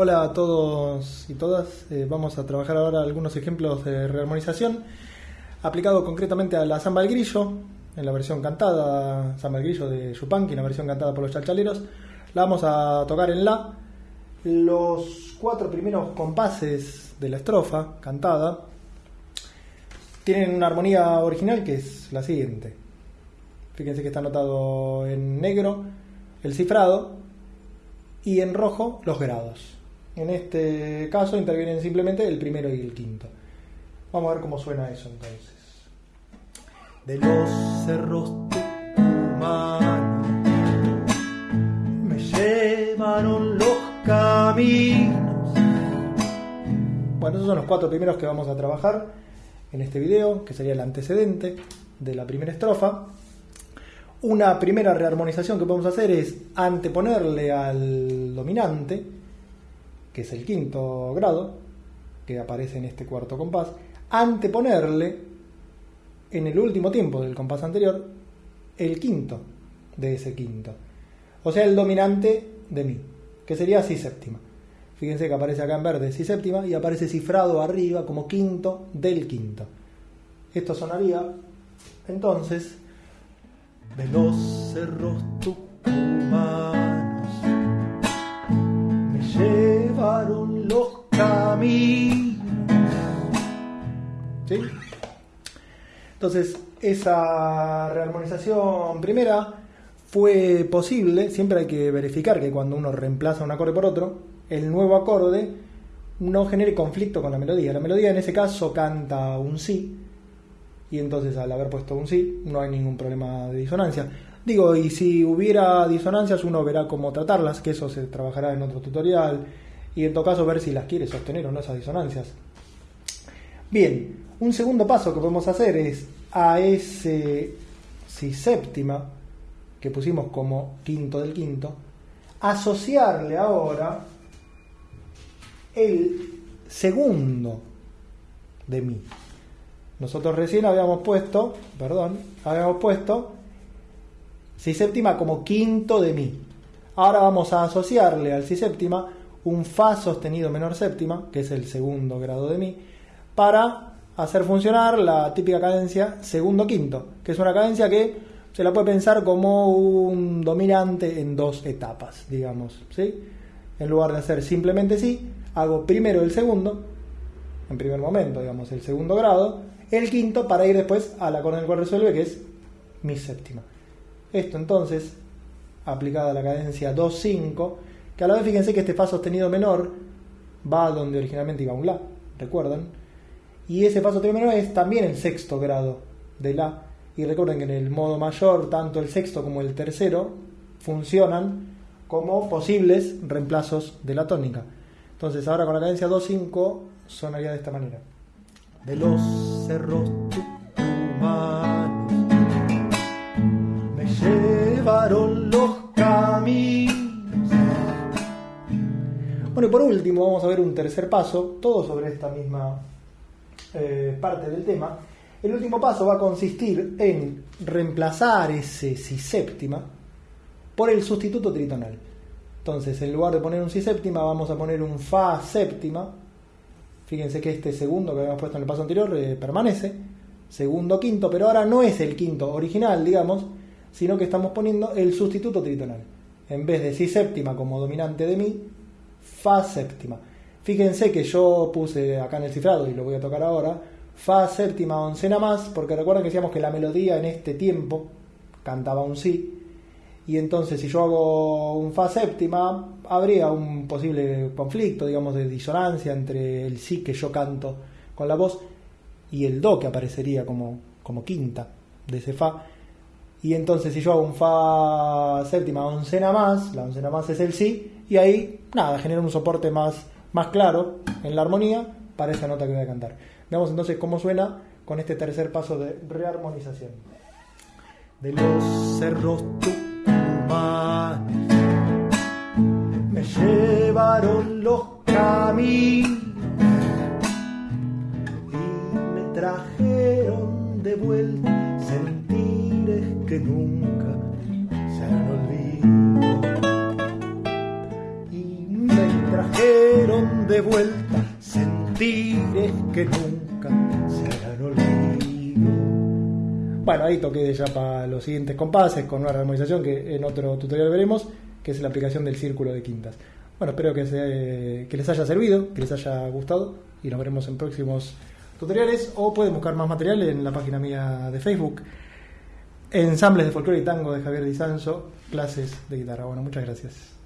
Hola a todos y todas. Eh, vamos a trabajar ahora algunos ejemplos de rearmonización aplicado concretamente a la samba grillo, en la versión cantada, samba del de Yupanqui, en la versión cantada por los chalchaleros. La vamos a tocar en la. Los cuatro primeros compases de la estrofa cantada tienen una armonía original que es la siguiente. Fíjense que está anotado en negro el cifrado y en rojo los grados. En este caso intervienen simplemente el primero y el quinto. Vamos a ver cómo suena eso entonces. De los cerros tucumanos me llevaron los caminos. Bueno, esos son los cuatro primeros que vamos a trabajar en este video, que sería el antecedente de la primera estrofa. Una primera rearmonización que podemos hacer es anteponerle al dominante, que es el quinto grado, que aparece en este cuarto compás, anteponerle en el último tiempo del compás anterior el quinto de ese quinto. O sea, el dominante de mi, que sería si séptima. Fíjense que aparece acá en verde si séptima y aparece cifrado arriba como quinto del quinto. Esto sonaría entonces tucumanos ¿Sí? Entonces, esa rearmonización primera fue posible, siempre hay que verificar que cuando uno reemplaza un acorde por otro, el nuevo acorde no genere conflicto con la melodía. La melodía en ese caso canta un sí, y entonces al haber puesto un sí no hay ningún problema de disonancia. Digo, y si hubiera disonancias uno verá cómo tratarlas, que eso se trabajará en otro tutorial, y en todo caso ver si las quiere sostener o no esas disonancias. Bien, un segundo paso que podemos hacer es a ese si séptima que pusimos como quinto del quinto, asociarle ahora el segundo de mi. Nosotros recién habíamos puesto, perdón, habíamos puesto si séptima como quinto de mi. Ahora vamos a asociarle al si séptima un fa sostenido menor séptima, que es el segundo grado de mi, para hacer funcionar la típica cadencia segundo quinto, que es una cadencia que se la puede pensar como un dominante en dos etapas, digamos, ¿sí? En lugar de hacer simplemente sí, hago primero el segundo, en primer momento, digamos, el segundo grado, el quinto para ir después al acorde en el cual resuelve, que es mi séptima. Esto entonces, aplicada a la cadencia 2-5, que a la vez fíjense que este fa sostenido menor va donde originalmente iba un la, recuerdan, y ese sostenido menor es también el sexto grado de la, y recuerden que en el modo mayor tanto el sexto como el tercero funcionan como posibles reemplazos de la tónica. Entonces ahora con la cadencia 2-5 sonaría de esta manera de los cerros tucumanos me llevaron los caminos. Bueno, y por último vamos a ver un tercer paso, todo sobre esta misma eh, parte del tema. El último paso va a consistir en reemplazar ese si séptima por el sustituto tritonal. Entonces, en lugar de poner un si séptima, vamos a poner un fa séptima Fíjense que este segundo que habíamos puesto en el paso anterior eh, permanece. Segundo, quinto, pero ahora no es el quinto original, digamos, sino que estamos poniendo el sustituto tritonal. En vez de si séptima como dominante de mi, fa séptima. Fíjense que yo puse acá en el cifrado, y lo voy a tocar ahora, fa séptima oncena más, porque recuerden que decíamos que la melodía en este tiempo cantaba un si, y entonces si yo hago un fa séptima, habría un posible conflicto, digamos, de disonancia entre el si que yo canto con la voz y el do que aparecería como, como quinta de ese fa. Y entonces si yo hago un fa séptima oncena más, la oncena más es el si, y ahí nada, genera un soporte más, más claro en la armonía para esa nota que voy a cantar. Veamos entonces cómo suena con este tercer paso de rearmonización. De los cerros me llevaron los caminos y me trajeron de vuelta sentires que nunca se han olvidado de vuelta sentires que nunca se harán olvido. Bueno, ahí toqué ya para los siguientes compases con una armonización que en otro tutorial veremos, que es la aplicación del círculo de quintas. Bueno, espero que, se- que les haya servido, que les haya gustado y nos veremos en próximos tutoriales o pueden buscar más material en la página mía de Facebook. Ensambles de folclore y tango de Javier Di Sanso, clases de guitarra. Bueno, muchas gracias.